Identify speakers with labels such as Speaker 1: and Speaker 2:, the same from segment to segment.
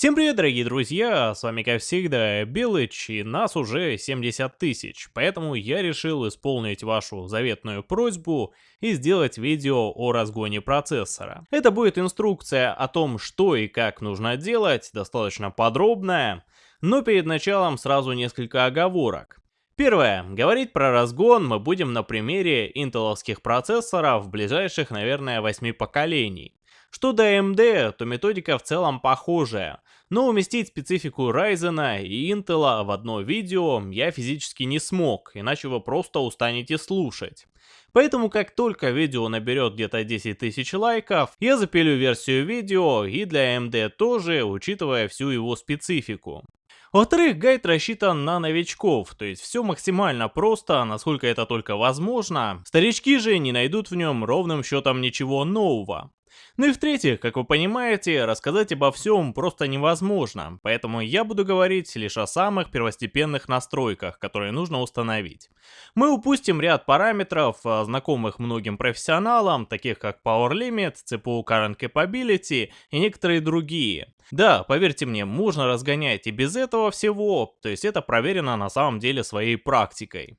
Speaker 1: Всем привет, дорогие друзья, с вами как всегда Белыч, и нас уже 70 тысяч, поэтому я решил исполнить вашу заветную просьбу и сделать видео о разгоне процессора. Это будет инструкция о том, что и как нужно делать, достаточно подробная, но перед началом сразу несколько оговорок. Первое. Говорить про разгон мы будем на примере интеловских процессоров ближайших, наверное, 8 поколений. Что до AMD, то методика в целом похожая, но уместить специфику Ryzen и Intel в одно видео я физически не смог, иначе вы просто устанете слушать. Поэтому как только видео наберет где-то 10 тысяч лайков, я запилю версию видео и для AMD тоже, учитывая всю его специфику. Во-вторых, гайд рассчитан на новичков, то есть все максимально просто, насколько это только возможно. Старички же не найдут в нем ровным счетом ничего нового. Ну и в-третьих, как вы понимаете, рассказать обо всем просто невозможно, поэтому я буду говорить лишь о самых первостепенных настройках, которые нужно установить. Мы упустим ряд параметров, а, знакомых многим профессионалам, таких как Power Limit, CPU Current Capability и некоторые другие. Да, поверьте мне, можно разгонять и без этого всего, то есть это проверено на самом деле своей практикой.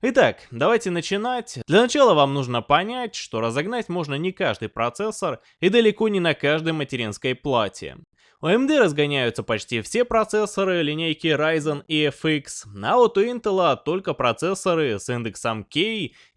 Speaker 1: Итак, давайте начинать. Для начала вам нужно понять, что разогнать можно не каждый процессор и далеко не на каждой материнской плате. У AMD разгоняются почти все процессоры линейки Ryzen и FX, а вот у Intel только процессоры с индексом K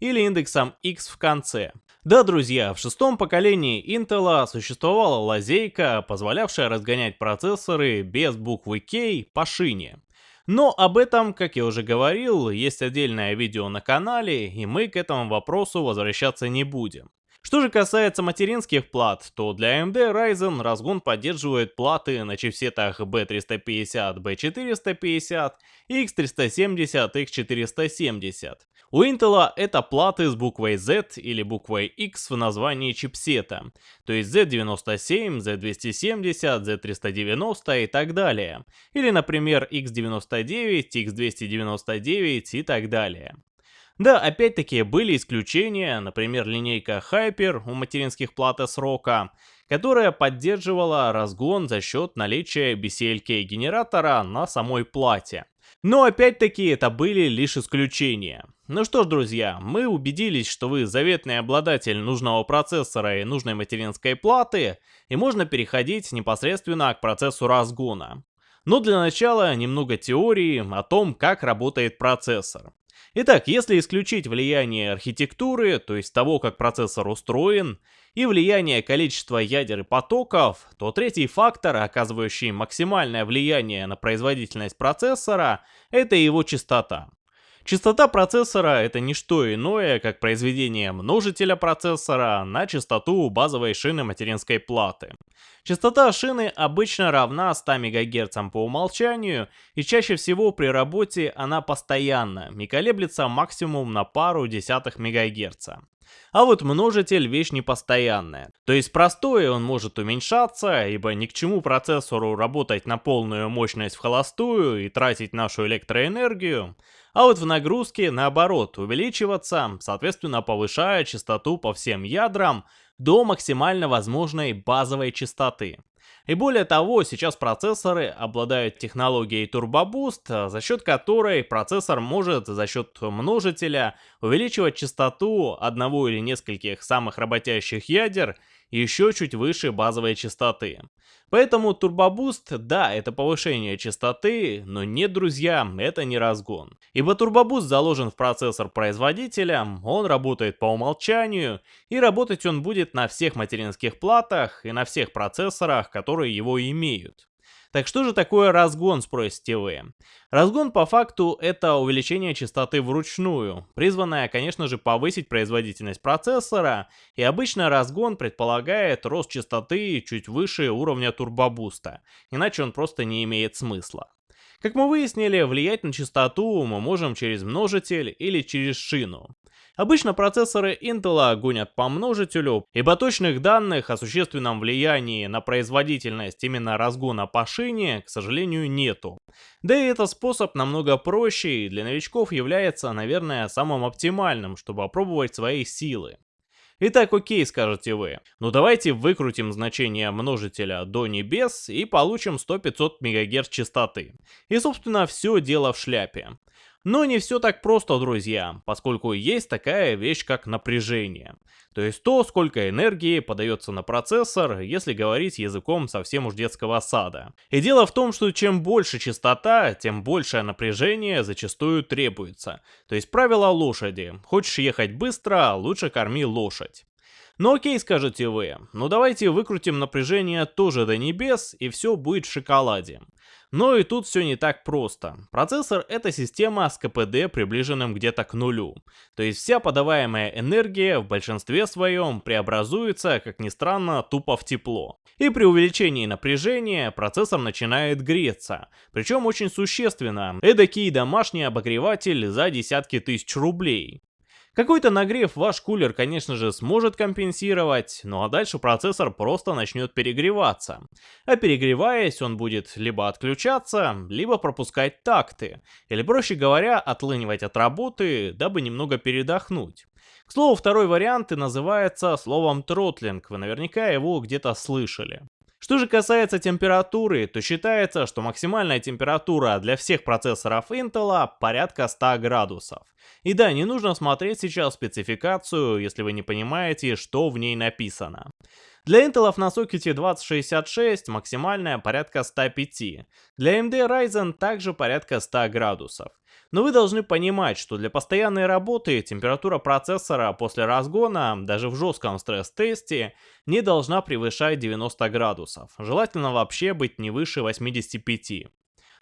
Speaker 1: или индексом X в конце. Да, друзья, в шестом поколении Intel существовала лазейка, позволявшая разгонять процессоры без буквы K по шине. Но об этом, как я уже говорил, есть отдельное видео на канале, и мы к этому вопросу возвращаться не будем. Что же касается материнских плат, то для AMD Ryzen разгон поддерживает платы на чипсетах B350, B450 и X370, X470. У Intel это платы с буквой Z или буквой X в названии чипсета, то есть Z97, Z270, Z390 и так далее. Или, например, X99, X299 и так далее. Да, опять-таки были исключения, например, линейка Hyper у материнских плат S-Rock, которая поддерживала разгон за счет наличия BCLK генератора на самой плате. Но опять-таки это были лишь исключения. Ну что ж, друзья, мы убедились, что вы заветный обладатель нужного процессора и нужной материнской платы, и можно переходить непосредственно к процессу разгона. Но для начала немного теории о том, как работает процессор. Итак, если исключить влияние архитектуры, то есть того, как процессор устроен, и влияние количества ядер и потоков, то третий фактор, оказывающий максимальное влияние на производительность процессора, это его частота. Частота процессора это не что иное, как произведение множителя процессора на частоту базовой шины материнской платы. Частота шины обычно равна 100 МГц по умолчанию, и чаще всего при работе она постоянна и колеблется максимум на пару десятых МГц. А вот множитель вещь непостоянная. То есть простое он может уменьшаться, ибо ни к чему процессору работать на полную мощность в холостую и тратить нашу электроэнергию. А вот в нагрузке наоборот увеличиваться, соответственно повышая частоту по всем ядрам до максимально возможной базовой частоты. И более того, сейчас процессоры обладают технологией Turbo Boost, за счет которой процессор может за счет множителя увеличивать частоту одного или нескольких самых работящих ядер еще чуть выше базовой частоты. Поэтому Boost, да, это повышение частоты, но нет, друзья, это не разгон. Ибо Boost заложен в процессор производителя, он работает по умолчанию, и работать он будет на всех материнских платах и на всех процессорах, которые его имеют. Так что же такое разгон, спросите вы? Разгон по факту это увеличение частоты вручную, призванное, конечно же, повысить производительность процессора, и обычно разгон предполагает рост частоты чуть выше уровня турбобуста, иначе он просто не имеет смысла. Как мы выяснили, влиять на частоту мы можем через множитель или через шину. Обычно процессоры Intel гонят по множителю, ибо точных данных о существенном влиянии на производительность именно разгона по шине, к сожалению, нету. Да и этот способ намного проще и для новичков является, наверное, самым оптимальным, чтобы опробовать свои силы. Итак, окей, скажете вы. Ну давайте выкрутим значение множителя до небес и получим 100-500 МГц частоты. И собственно все дело в шляпе. Но не все так просто, друзья, поскольку есть такая вещь, как напряжение. То есть то, сколько энергии подается на процессор, если говорить языком совсем уж детского сада. И дело в том, что чем больше частота, тем большее напряжение зачастую требуется. То есть правило лошади. Хочешь ехать быстро, лучше корми лошадь. Ну окей, скажете вы, ну давайте выкрутим напряжение тоже до небес, и все будет в шоколаде. Но и тут все не так просто. Процессор это система с КПД приближенным где-то к нулю. То есть вся подаваемая энергия в большинстве своем преобразуется, как ни странно, тупо в тепло. И при увеличении напряжения процессор начинает греться. Причем очень существенно. Эдакий домашний обогреватель за десятки тысяч рублей. Какой-то нагрев ваш кулер, конечно же, сможет компенсировать, ну а дальше процессор просто начнет перегреваться. А перегреваясь, он будет либо отключаться, либо пропускать такты, или проще говоря, отлынивать от работы, дабы немного передохнуть. К слову, второй вариант и называется словом тротлинг, вы наверняка его где-то слышали. Что же касается температуры, то считается, что максимальная температура для всех процессоров Intel порядка 100 градусов. И да, не нужно смотреть сейчас спецификацию, если вы не понимаете, что в ней написано. Для Intel на сокете 2066 максимальная порядка 105. Для AMD Ryzen также порядка 100 градусов. Но вы должны понимать, что для постоянной работы температура процессора после разгона, даже в жестком стресс-тесте, не должна превышать 90 градусов. Желательно вообще быть не выше 85.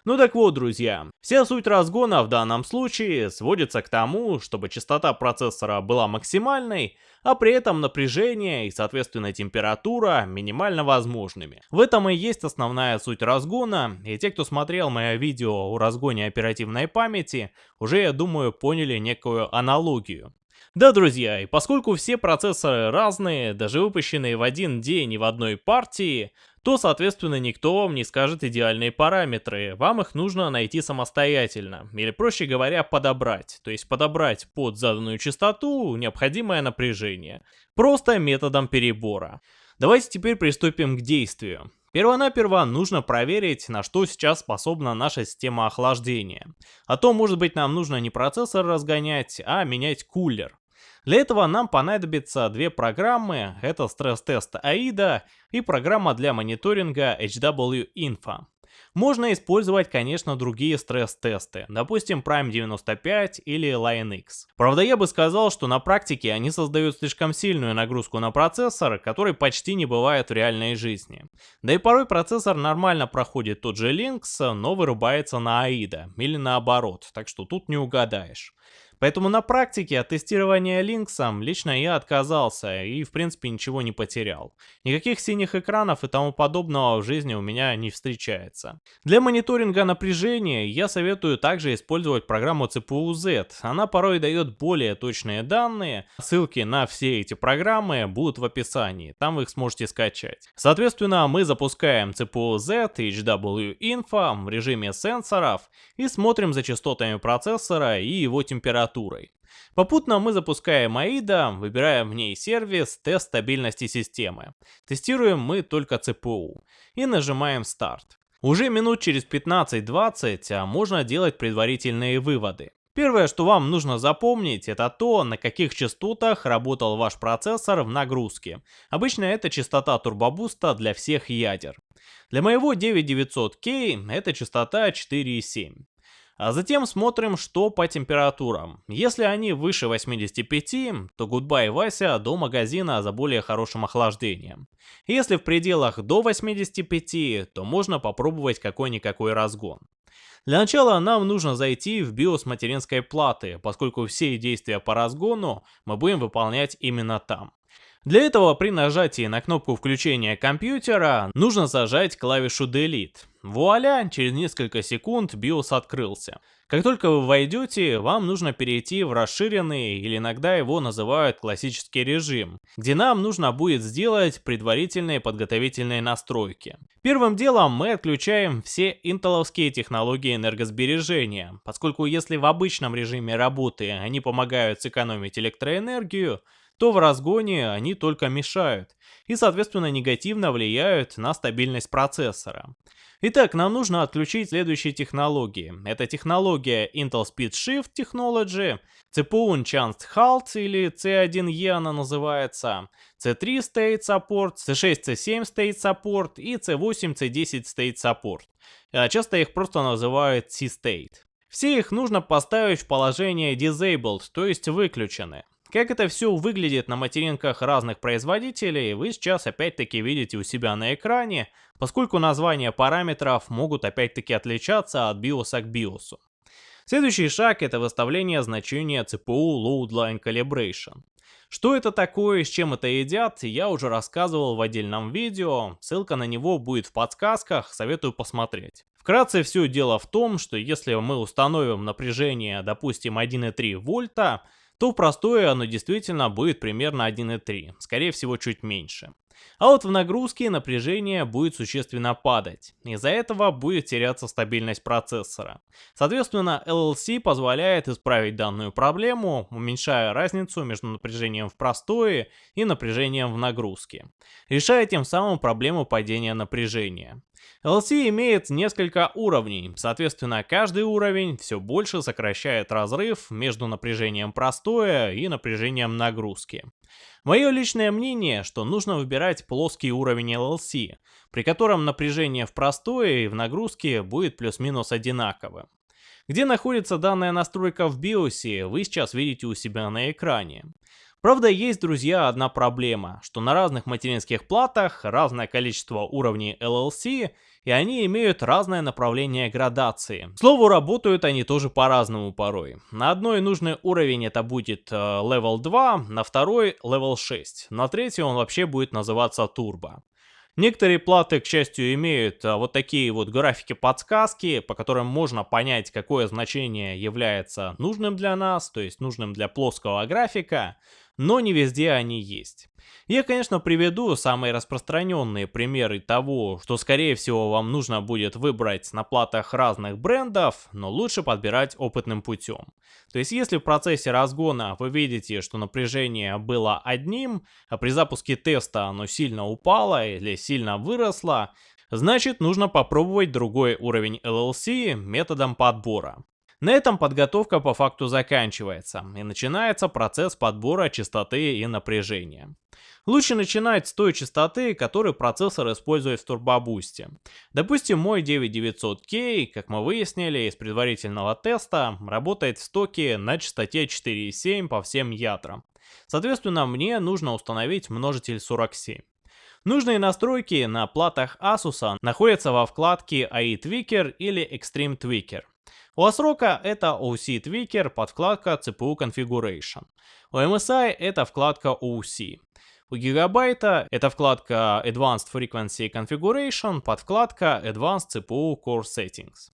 Speaker 1: Ну так вот, друзья, вся суть разгона в данном случае сводится к тому, чтобы частота процессора была максимальной, а при этом напряжение и, соответственно, температура минимально возможными. В этом и есть основная суть разгона, и те, кто смотрел мое видео о разгоне оперативной памяти, уже, я думаю, поняли некую аналогию. Да, друзья, и поскольку все процессоры разные, даже выпущенные в один день и в одной партии, то, соответственно, никто вам не скажет идеальные параметры, вам их нужно найти самостоятельно, или проще говоря, подобрать, то есть подобрать под заданную частоту необходимое напряжение, просто методом перебора. Давайте теперь приступим к действию. Первонаперво нужно проверить, на что сейчас способна наша система охлаждения. А то, может быть, нам нужно не процессор разгонять, а менять кулер. Для этого нам понадобится две программы, это стресс-тест AIDA и программа для мониторинга HW Info. Можно использовать, конечно, другие стресс-тесты, допустим Prime 95 или LionX. Правда, я бы сказал, что на практике они создают слишком сильную нагрузку на процессор, который почти не бывает в реальной жизни. Да и порой процессор нормально проходит тот же Lynx, но вырубается на AIDA, или наоборот, так что тут не угадаешь. Поэтому на практике от тестирования Линксом лично я отказался и в принципе ничего не потерял. Никаких синих экранов и тому подобного в жизни у меня не встречается. Для мониторинга напряжения я советую также использовать программу CPU-Z. Она порой дает более точные данные. Ссылки на все эти программы будут в описании, там вы их сможете скачать. Соответственно, мы запускаем CPU-Z HW Info в режиме сенсоров и смотрим за частотами процессора и его температурой температурой. Попутно мы запускаем AIDA, выбираем в ней сервис «Тест стабильности системы». Тестируем мы только CPU. И нажимаем «Старт». Уже минут через 15-20 а можно делать предварительные выводы. Первое, что вам нужно запомнить, это то, на каких частотах работал ваш процессор в нагрузке. Обычно это частота турбобуста для всех ядер. Для моего 9900K это частота 4,7. А затем смотрим, что по температурам. Если они выше 85, то goodbye Вася до магазина за более хорошим охлаждением. Если в пределах до 85, то можно попробовать какой-никакой разгон. Для начала нам нужно зайти в BIOS материнской платы, поскольку все действия по разгону мы будем выполнять именно там. Для этого при нажатии на кнопку включения компьютера нужно зажать клавишу Delete. Вуаля, через несколько секунд BIOS открылся. Как только вы войдете, вам нужно перейти в расширенный, или иногда его называют классический режим, где нам нужно будет сделать предварительные подготовительные настройки. Первым делом мы отключаем все интеловские технологии энергосбережения, поскольку если в обычном режиме работы они помогают сэкономить электроэнергию, то в разгоне они только мешают и, соответственно, негативно влияют на стабильность процессора. Итак, нам нужно отключить следующие технологии. Это технология Intel Speed Shift Technology, CPU Enhanced Halt или C1E она называется, C3 State Support, C6 C7 State Support и C8 C10 State Support. А часто их просто называют C-State. Все их нужно поставить в положение Disabled, то есть выключены. Как это все выглядит на материнках разных производителей, вы сейчас опять-таки видите у себя на экране, поскольку названия параметров могут опять-таки отличаться от биоса к биосу. Следующий шаг это выставление значения CPU Load Line Calibration. Что это такое с чем это едят, я уже рассказывал в отдельном видео, ссылка на него будет в подсказках, советую посмотреть. Вкратце все дело в том, что если мы установим напряжение, допустим, 1,3 вольта, то простое оно действительно будет примерно 1,3, скорее всего чуть меньше. А вот в нагрузке напряжение будет существенно падать. Из-за этого будет теряться стабильность процессора. Соответственно, LLC позволяет исправить данную проблему, уменьшая разницу между напряжением в простое и напряжением в нагрузке, решая тем самым проблему падения напряжения. LC имеет несколько уровней, соответственно каждый уровень все больше сокращает разрыв между напряжением простое и напряжением нагрузки. Мое личное мнение, что нужно выбирать плоский уровень LLC, при котором напряжение в простое и в нагрузке будет плюс-минус одинаковым. Где находится данная настройка в BIOS, вы сейчас видите у себя на экране. Правда, есть, друзья, одна проблема, что на разных материнских платах разное количество уровней LLC, и они имеют разное направление градации. К слову, работают они тоже по-разному порой. На одной нужный уровень это будет э, level 2, на второй level 6, на третий он вообще будет называться turbo. Некоторые платы, к счастью, имеют а, вот такие вот графики-подсказки, по которым можно понять, какое значение является нужным для нас, то есть нужным для плоского графика, но не везде они есть. Я, конечно, приведу самые распространенные примеры того, что скорее всего вам нужно будет выбрать на платах разных брендов, но лучше подбирать опытным путем. То есть если в процессе разгона вы видите, что напряжение было одним, а при запуске теста оно сильно упало или сильно выросло, значит нужно попробовать другой уровень LLC методом подбора. На этом подготовка по факту заканчивается, и начинается процесс подбора частоты и напряжения. Лучше начинать с той частоты, которую процессор использует в турбобусте. Допустим, мой 9900K, как мы выяснили из предварительного теста, работает в стоке на частоте 4,7 по всем ядрам. Соответственно, мне нужно установить множитель 47. Нужные настройки на платах Asus находятся во вкладке AI Tweaker или Extreme Tweaker. У Asrock это OC Tweaker, подкладка CPU Configuration. У MSI это вкладка OC. У Gigabyte это вкладка Advanced Frequency Configuration, подкладка Advanced CPU Core Settings.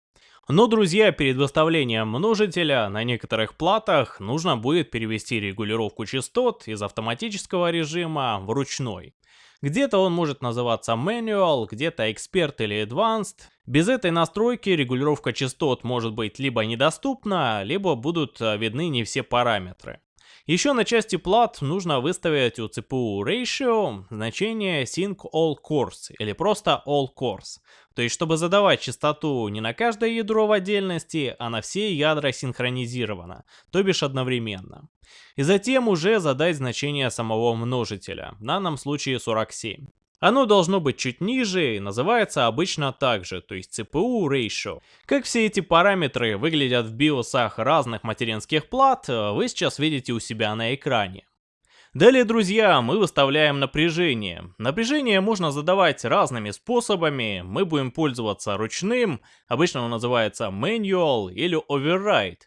Speaker 1: Но, друзья, перед выставлением множителя на некоторых платах нужно будет перевести регулировку частот из автоматического режима в ручной. Где-то он может называться Manual, где-то Expert или Advanced. Без этой настройки регулировка частот может быть либо недоступна, либо будут э, видны не все параметры. Еще на части плат нужно выставить у CPU Ratio значение Sync All Cores или просто All Cores. То есть, чтобы задавать частоту не на каждое ядро в отдельности, а на все ядра синхронизированно, то бишь одновременно. И затем уже задать значение самого множителя, в данном случае 47. Оно должно быть чуть ниже и называется обычно так же, то есть CPU Ratio. Как все эти параметры выглядят в биосах разных материнских плат, вы сейчас видите у себя на экране. Далее, друзья, мы выставляем напряжение. Напряжение можно задавать разными способами. Мы будем пользоваться ручным, обычно он называется Manual или Override.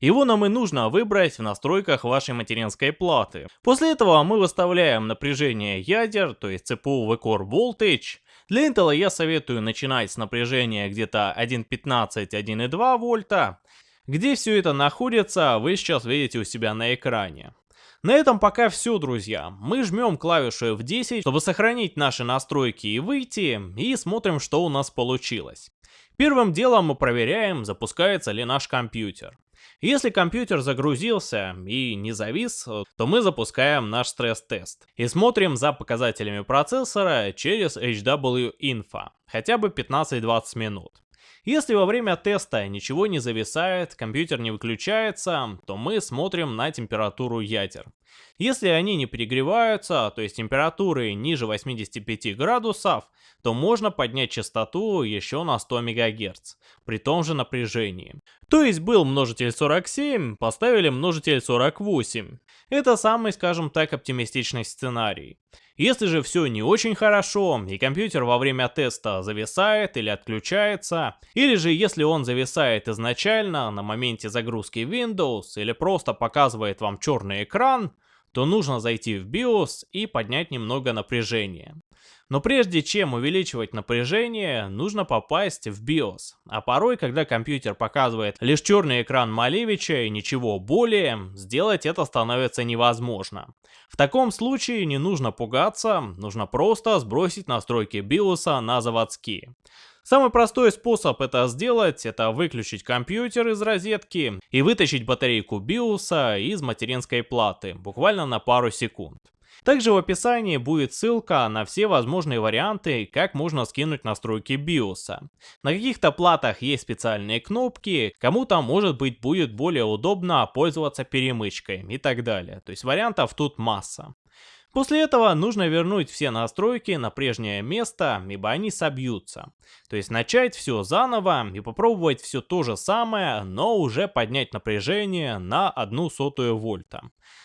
Speaker 1: Его нам и нужно выбрать в настройках вашей материнской платы. После этого мы выставляем напряжение ядер, то есть CPU V-Core Voltage. Для Intel я советую начинать с напряжения где-то 1.15-1.2 вольта. Где все это находится, вы сейчас видите у себя на экране. На этом пока все, друзья. Мы жмем клавишу F10, чтобы сохранить наши настройки и выйти, и смотрим, что у нас получилось. Первым делом мы проверяем, запускается ли наш компьютер. Если компьютер загрузился и не завис, то мы запускаем наш стресс-тест и смотрим за показателями процессора через HW Info, хотя бы 15-20 минут. Если во время теста ничего не зависает, компьютер не выключается, то мы смотрим на температуру ядер. Если они не перегреваются, то есть температуры ниже 85 градусов, то можно поднять частоту еще на 100 МГц, при том же напряжении. То есть был множитель 47, поставили множитель 48. Это самый, скажем так, оптимистичный сценарий. Если же все не очень хорошо, и компьютер во время теста зависает или отключается, или же если он зависает изначально на моменте загрузки Windows, или просто показывает вам черный экран, то нужно зайти в BIOS и поднять немного напряжение. Но прежде чем увеличивать напряжение, нужно попасть в BIOS. А порой, когда компьютер показывает лишь черный экран Малевича и ничего более, сделать это становится невозможно. В таком случае не нужно пугаться, нужно просто сбросить настройки BIOS на заводские. Самый простой способ это сделать, это выключить компьютер из розетки и вытащить батарейку BIOS из материнской платы, буквально на пару секунд. Также в описании будет ссылка на все возможные варианты, как можно скинуть настройки BIOS. На каких-то платах есть специальные кнопки, кому-то может быть будет более удобно пользоваться перемычкой и так далее. То есть вариантов тут масса. После этого нужно вернуть все настройки на прежнее место, ибо они собьются. То есть начать все заново и попробовать все то же самое, но уже поднять напряжение на одну сотую вольта.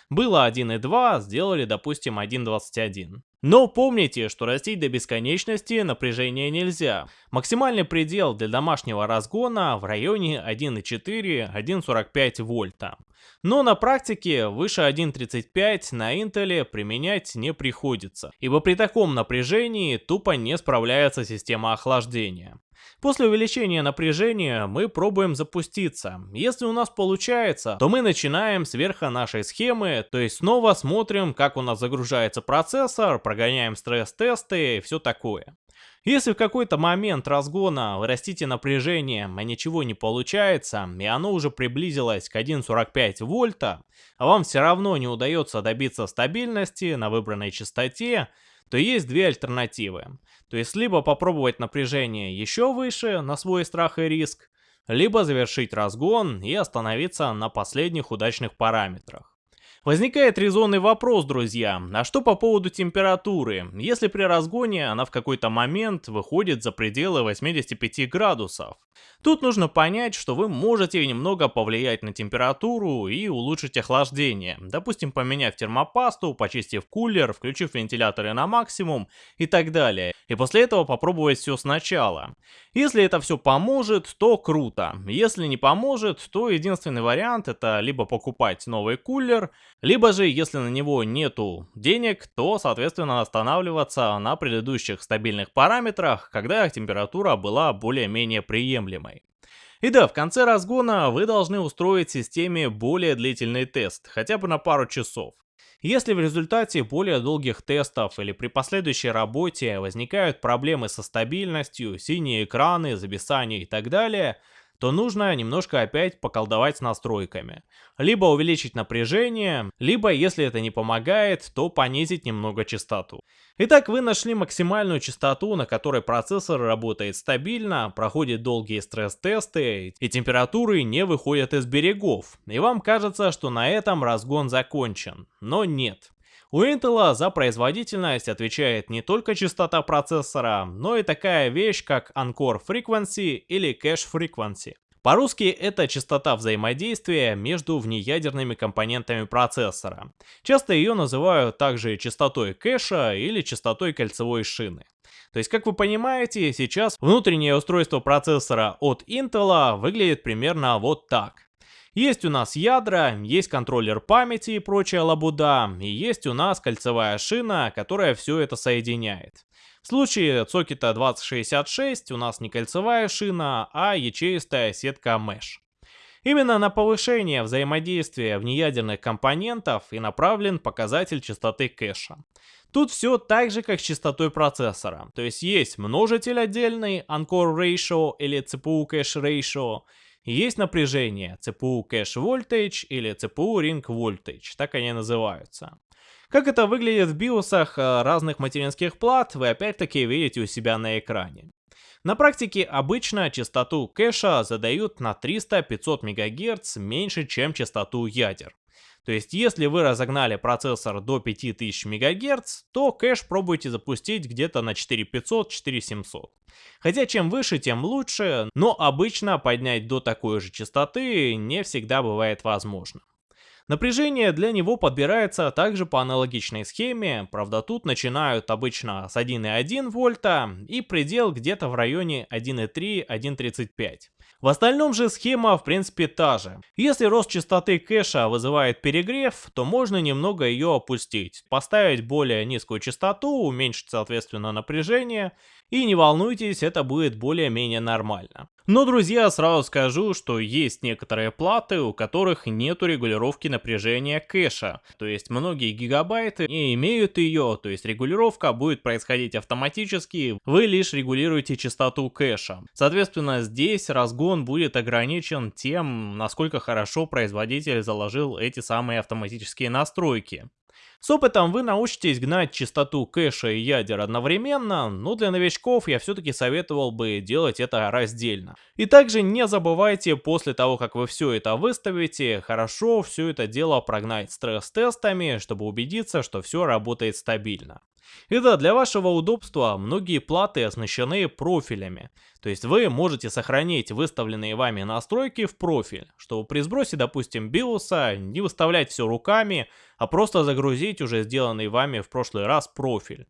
Speaker 1: Было 1.2, сделали допустим 1.21. Но помните, что растить до бесконечности напряжение нельзя. Максимальный предел для домашнего разгона в районе 1.4-1.45 вольта. Но на практике выше 1.35 на Intel применять не приходится, ибо при таком напряжении тупо не справляется система охлаждения. После увеличения напряжения мы пробуем запуститься. Если у нас получается, то мы начинаем сверху нашей схемы, то есть снова смотрим, как у нас загружается процессор, прогоняем стресс-тесты и все такое. Если в какой-то момент разгона вы растите напряжение, а ничего не получается, и оно уже приблизилось к 1.45 вольта, а вам все равно не удается добиться стабильности на выбранной частоте, то есть две альтернативы. То есть либо попробовать напряжение еще выше на свой страх и риск, либо завершить разгон и остановиться на последних удачных параметрах. Возникает резонный вопрос, друзья, а что по поводу температуры, если при разгоне она в какой-то момент выходит за пределы 85 градусов? Тут нужно понять, что вы можете немного повлиять на температуру и улучшить охлаждение, допустим поменяв термопасту, почистив кулер, включив вентиляторы на максимум и так далее, и после этого попробовать все сначала. Если это все поможет, то круто, если не поможет, то единственный вариант это либо покупать новый кулер, либо же, если на него нету денег, то, соответственно, останавливаться на предыдущих стабильных параметрах, когда температура была более-менее приемлемой. И да, в конце разгона вы должны устроить системе более длительный тест, хотя бы на пару часов. Если в результате более долгих тестов или при последующей работе возникают проблемы со стабильностью, синие экраны, зависание и так далее – то нужно немножко опять поколдовать с настройками. Либо увеличить напряжение, либо, если это не помогает, то понизить немного частоту. Итак, вы нашли максимальную частоту, на которой процессор работает стабильно, проходит долгие стресс-тесты и температуры не выходят из берегов. И вам кажется, что на этом разгон закончен. Но нет. У Intel за производительность отвечает не только частота процессора, но и такая вещь, как Encore Frequency или Cache Frequency. По-русски это частота взаимодействия между внеядерными компонентами процессора. Часто ее называют также частотой кэша или частотой кольцевой шины. То есть, как вы понимаете, сейчас внутреннее устройство процессора от Intel выглядит примерно вот так. Есть у нас ядра, есть контроллер памяти и прочая лабуда, и есть у нас кольцевая шина, которая все это соединяет. В случае сокета 2066 у нас не кольцевая шина, а ячеистая сетка Mesh. Именно на повышение взаимодействия внеядерных компонентов и направлен показатель частоты кэша. Тут все так же, как с частотой процессора. То есть есть множитель отдельный, Encore Ratio или CPU Cache Ratio, есть напряжение CPU Cache Voltage или CPU Ring Voltage, так они называются. Как это выглядит в биосах э, разных материнских плат, вы опять-таки видите у себя на экране. На практике обычно частоту кэша задают на 300-500 МГц меньше, чем частоту ядер. То есть, если вы разогнали процессор до 5000 МГц, то кэш пробуйте запустить где-то на 4500-4700. Хотя чем выше, тем лучше, но обычно поднять до такой же частоты не всегда бывает возможно. Напряжение для него подбирается также по аналогичной схеме, правда тут начинают обычно с 1,1 вольта и предел где-то в районе 1,3-1,35. В остальном же схема в принципе та же. Если рост частоты кэша вызывает перегрев, то можно немного ее опустить, поставить более низкую частоту, уменьшить соответственно напряжение и не волнуйтесь, это будет более-менее нормально. Но, друзья, сразу скажу, что есть некоторые платы, у которых нету регулировки напряжения кэша. То есть многие гигабайты не имеют ее, то есть регулировка будет происходить автоматически, вы лишь регулируете частоту кэша. Соответственно, здесь разгон будет ограничен тем, насколько хорошо производитель заложил эти самые автоматические настройки. С опытом вы научитесь гнать частоту кэша и ядер одновременно, но для новичков я все-таки советовал бы делать это раздельно. И также не забывайте после того, как вы все это выставите, хорошо все это дело прогнать стресс-тестами, чтобы убедиться, что все работает стабильно. И да, для вашего удобства многие платы оснащены профилями. То есть вы можете сохранить выставленные вами настройки в профиль, чтобы при сбросе, допустим, биоса не выставлять все руками, а просто загрузить уже сделанный вами в прошлый раз профиль.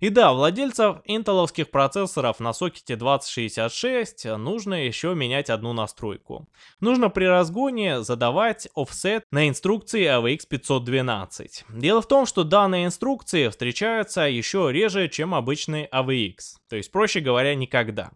Speaker 1: И да, владельцев интеловских процессоров на сокете 2066 нужно еще менять одну настройку. Нужно при разгоне задавать offset на инструкции AVX 512. Дело в том, что данные инструкции встречаются еще реже, чем обычный AVX, то есть проще говоря никогда.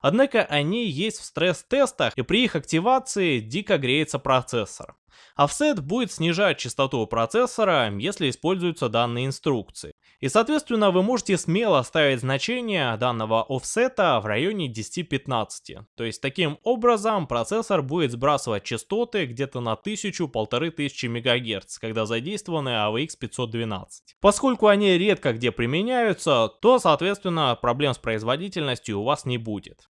Speaker 1: Однако они есть в стресс-тестах и при их активации дико греется процессор. Offset будет снижать частоту процессора, если используются данные инструкции. И соответственно вы можете смело ставить значение данного офсета в районе 10-15. То есть таким образом процессор будет сбрасывать частоты где-то на 1000-1500 МГц, когда задействованы AVX 512. Поскольку они редко где применяются, то соответственно проблем с производительностью у вас не будет.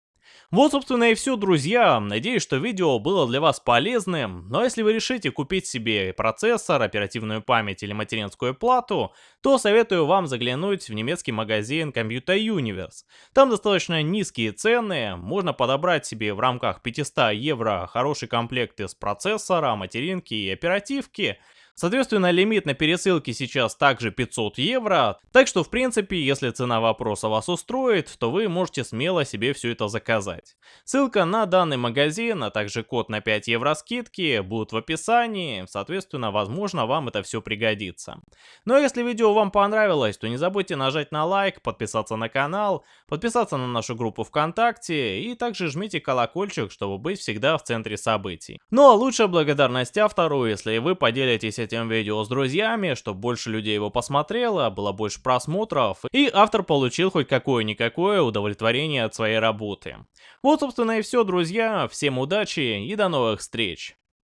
Speaker 1: Вот, собственно, и все, друзья. Надеюсь, что видео было для вас полезным. Но если вы решите купить себе процессор, оперативную память или материнскую плату, то советую вам заглянуть в немецкий магазин Computer Universe. Там достаточно низкие цены, можно подобрать себе в рамках 500 евро хороший комплект из процессора, материнки и оперативки. Соответственно, лимит на пересылке сейчас также 500 евро, так что в принципе, если цена вопроса вас устроит, то вы можете смело себе все это заказать. Ссылка на данный магазин, а также код на 5 евро скидки будут в описании, соответственно, возможно вам это все пригодится. Ну а если видео вам понравилось, то не забудьте нажать на лайк, подписаться на канал, подписаться на нашу группу ВКонтакте и также жмите колокольчик, чтобы быть всегда в центре событий. Ну а лучшая благодарность автору, если вы поделитесь этим видео с друзьями, чтобы больше людей его посмотрело, было больше просмотров, и автор получил хоть какое-никакое удовлетворение от своей работы. Вот, собственно, и все, друзья. Всем удачи и до новых встреч!